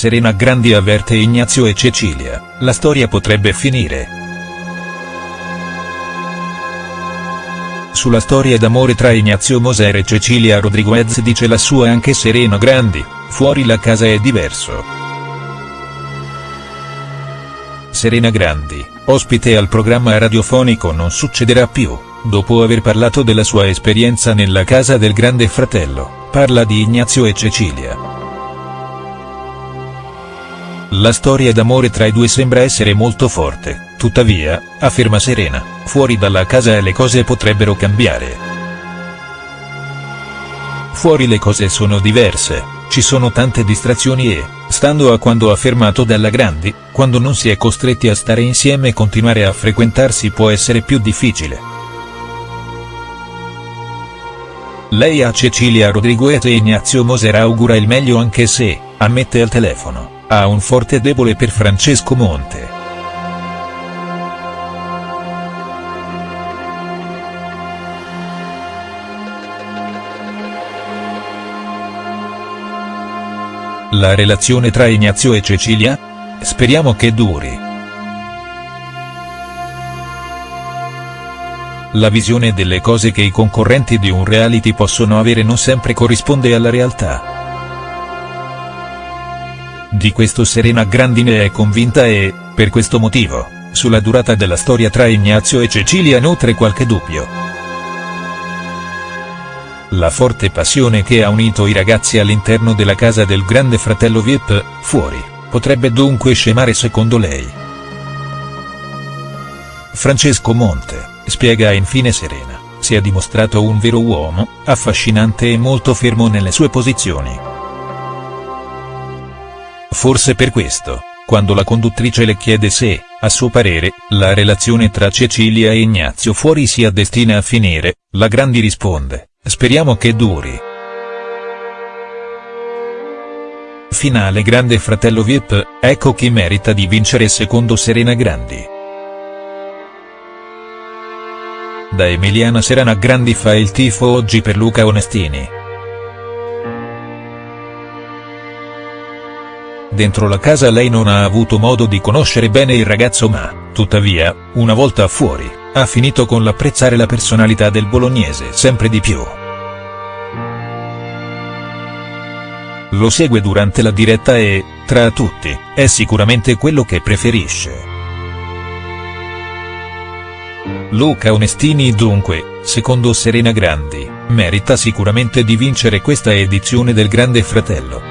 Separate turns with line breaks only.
Serena Grandi avverte Ignazio e Cecilia, la storia potrebbe finire. Sulla storia d'amore tra Ignazio Moser e Cecilia Rodriguez dice la sua anche Serena Grandi, fuori la casa è diverso. Serena Grandi, ospite al programma radiofonico Non succederà più, dopo aver parlato della sua esperienza nella casa del grande fratello, parla di Ignazio e Cecilia. La storia d'amore tra i due sembra essere molto forte, tuttavia, afferma Serena, fuori dalla casa le cose potrebbero cambiare. Fuori le cose sono diverse, ci sono tante distrazioni e, stando a quando affermato dalla Grandi, quando non si è costretti a stare insieme e continuare a frequentarsi può essere più difficile. Lei a Cecilia Rodriguez e Ignazio Moser augura il meglio anche se, ammette al telefono ha un forte debole per Francesco Monte. La relazione tra Ignazio e Cecilia? Speriamo che duri. La visione delle cose che i concorrenti di un reality possono avere non sempre corrisponde alla realtà. Di questo Serena Grandine è convinta e, per questo motivo, sulla durata della storia tra Ignazio e Cecilia nutre qualche dubbio. La forte passione che ha unito i ragazzi all'interno della casa del grande fratello Vip, fuori, potrebbe dunque scemare secondo lei. Francesco Monte, spiega infine Serena, si è dimostrato un vero uomo, affascinante e molto fermo nelle sue posizioni. Forse per questo, quando la conduttrice le chiede se, a suo parere, la relazione tra Cecilia e Ignazio fuori sia destina a finire, la Grandi risponde, speriamo che duri. Finale Grande Fratello Vip, ecco chi merita di vincere secondo Serena Grandi. Da Emiliana Serena Grandi fa il tifo oggi per Luca Onestini. Dentro la casa lei non ha avuto modo di conoscere bene il ragazzo ma, tuttavia, una volta fuori, ha finito con l'apprezzare la personalità del bolognese sempre di più. Lo segue durante la diretta e, tra tutti, è sicuramente quello che preferisce. Luca Onestini dunque, secondo Serena Grandi, merita sicuramente di vincere questa edizione del Grande Fratello.